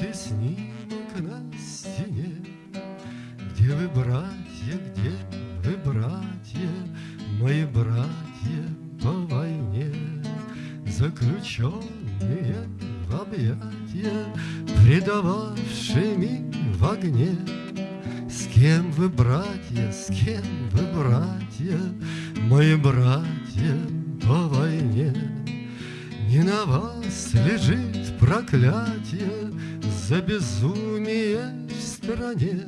Ты снимок на стене? Где вы, братья, где вы, братья, Мои братья по войне, Заключенные в объятия, Предававшими в огне? С кем вы, братья, с кем вы, братья, Мои братья по войне? Не на вас лежит проклятие, за безумие в стране.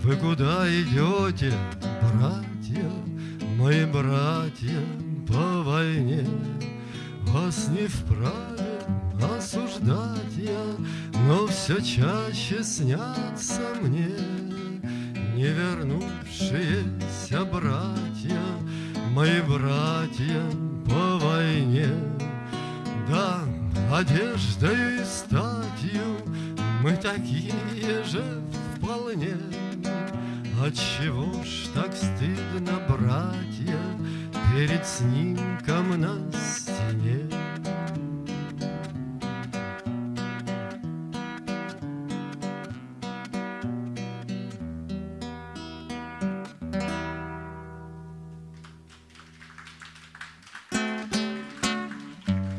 Вы куда идете, братья, Мои братья по войне? Вас не вправе осуждать я, Но все чаще снятся мне Не вернувшиеся братья, Мои братья по войне. Да, одеждой и статью Мы такие же вполне. Отчего ж так стыдно, братья, Перед снимком на